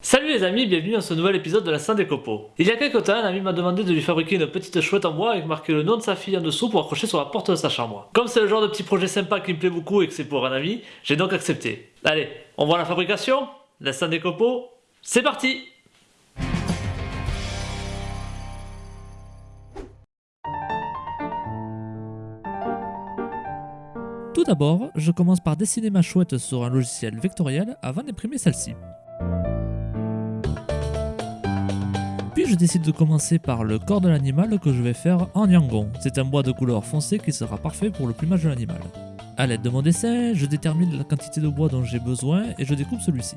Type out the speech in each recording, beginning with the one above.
Salut les amis, bienvenue dans ce nouvel épisode de la scène des copeaux. Il y a quelques temps, un ami m'a demandé de lui fabriquer une petite chouette en bois avec marqué le nom de sa fille en dessous pour accrocher sur la porte de sa chambre. Comme c'est le genre de petit projet sympa qui me plaît beaucoup et que c'est pour un ami, j'ai donc accepté. Allez, on voit la fabrication La scène des copeaux C'est parti Tout d'abord, je commence par dessiner ma chouette sur un logiciel vectoriel avant d'imprimer celle-ci. Puis je décide de commencer par le corps de l'animal que je vais faire en yangon. C'est un bois de couleur foncée qui sera parfait pour le plumage de l'animal. A l'aide de mon dessin, je détermine la quantité de bois dont j'ai besoin et je découpe celui-ci.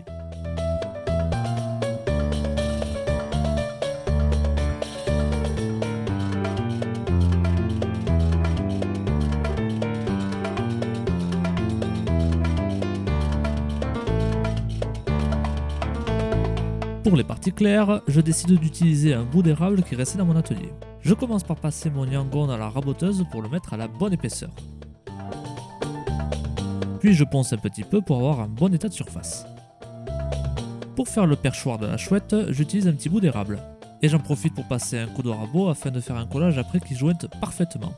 Pour les parties claires, je décide d'utiliser un bout d'érable qui restait dans mon atelier. Je commence par passer mon yangon dans la raboteuse pour le mettre à la bonne épaisseur. Puis je ponce un petit peu pour avoir un bon état de surface. Pour faire le perchoir de la chouette, j'utilise un petit bout d'érable. Et j'en profite pour passer un coup de rabot afin de faire un collage après qui jointe parfaitement.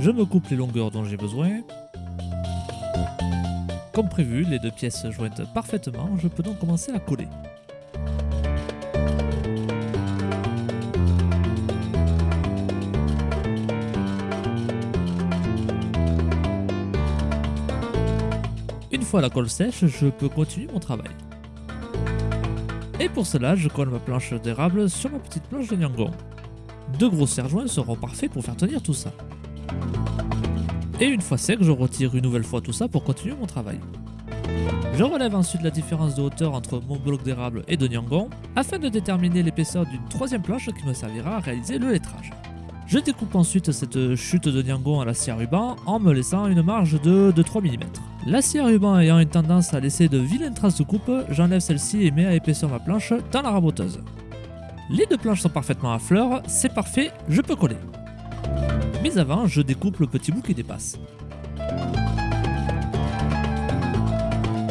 Je me coupe les longueurs dont j'ai besoin comme prévu, les deux pièces jointent parfaitement, je peux donc commencer à coller. Une fois la colle sèche, je peux continuer mon travail. Et pour cela, je colle ma planche d'érable sur ma petite planche de Nyangon. Deux gros serre-joints seront parfaits pour faire tenir tout ça. Et une fois sec, je retire une nouvelle fois tout ça pour continuer mon travail. Je relève ensuite la différence de hauteur entre mon bloc d'érable et de Nyangon afin de déterminer l'épaisseur d'une troisième planche qui me servira à réaliser le lettrage. Je découpe ensuite cette chute de Nyangon à l'acier ruban en me laissant une marge de, de 3 mm. L'acier ruban ayant une tendance à laisser de vilaines traces de coupe, j'enlève celle-ci et mets à épaisseur ma planche dans la raboteuse. Les deux planches sont parfaitement à fleur, c'est parfait, je peux coller. Mais avant, je découpe le petit bout qui dépasse.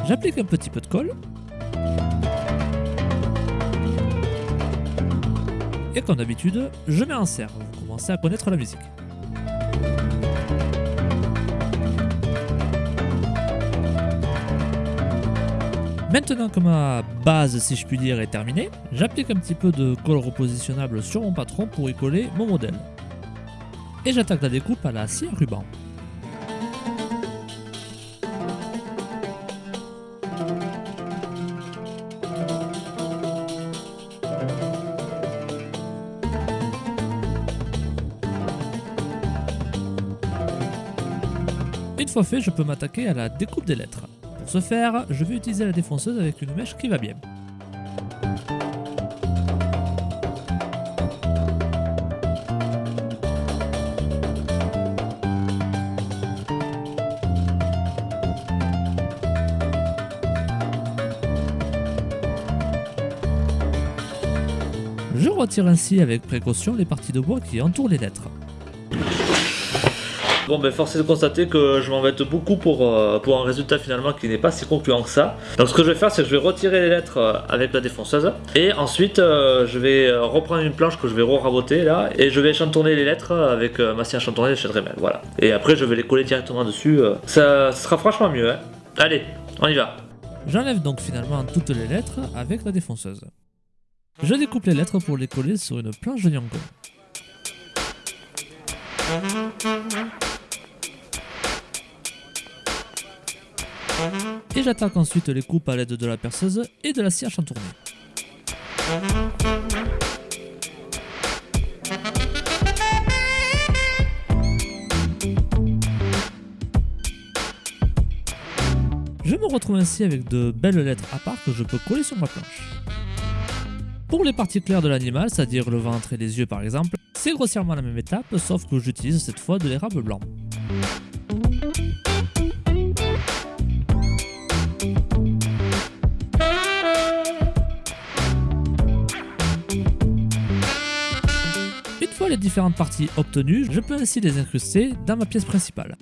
J'applique un petit peu de colle. Et comme d'habitude, je mets en serre. Vous commencez à connaître la musique. Maintenant que ma base, si je puis dire, est terminée, j'applique un petit peu de colle repositionnable sur mon patron pour y coller mon modèle et j'attaque la découpe à la scie ruban. Une fois fait, je peux m'attaquer à la découpe des lettres. Pour ce faire, je vais utiliser la défonceuse avec une mèche qui va bien. Retire ainsi avec précaution les parties de bois qui entourent les lettres. Bon ben force est de constater que je m'embête beaucoup pour, euh, pour un résultat finalement qui n'est pas si concluant que ça. Donc ce que je vais faire c'est que je vais retirer les lettres euh, avec la défonceuse et ensuite euh, je vais reprendre une planche que je vais re-raboter là et je vais chantonner les lettres avec ma scie à chantonner chez Dremel, voilà. Et après je vais les coller directement dessus, ça, sera franchement mieux. Hein. Allez, on y va. J'enlève donc finalement toutes les lettres avec la défonceuse. Je découpe les lettres pour les coller sur une planche de Nyangon. Et j'attaque ensuite les coupes à l'aide de la perceuse et de la scie à chantourner. Je me retrouve ainsi avec de belles lettres à part que je peux coller sur ma planche. Pour les parties claires de l'animal, c'est-à-dire le ventre et les yeux par exemple, c'est grossièrement la même étape, sauf que j'utilise cette fois de l'érable blanc. Une fois les différentes parties obtenues, je peux ainsi les incruster dans ma pièce principale.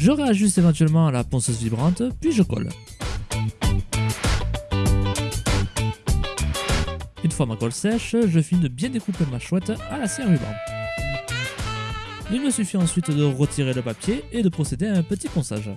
Je réajuste éventuellement à la ponceuse vibrante, puis je colle. Une fois ma colle sèche, je finis de bien découper ma chouette à la scie ruban. Il me suffit ensuite de retirer le papier et de procéder à un petit ponçage.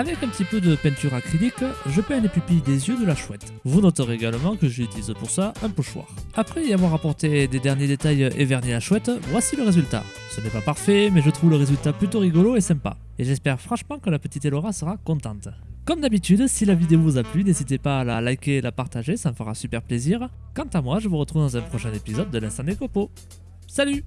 Avec un petit peu de peinture acrylique, je peins les pupilles des yeux de la chouette. Vous noterez également que j'utilise pour ça un pochoir. Après y avoir apporté des derniers détails et verni la chouette, voici le résultat. Ce n'est pas parfait, mais je trouve le résultat plutôt rigolo et sympa. Et j'espère franchement que la petite Elora sera contente. Comme d'habitude, si la vidéo vous a plu, n'hésitez pas à la liker et la partager, ça me fera super plaisir. Quant à moi, je vous retrouve dans un prochain épisode de l'Instant des Copeaux. Salut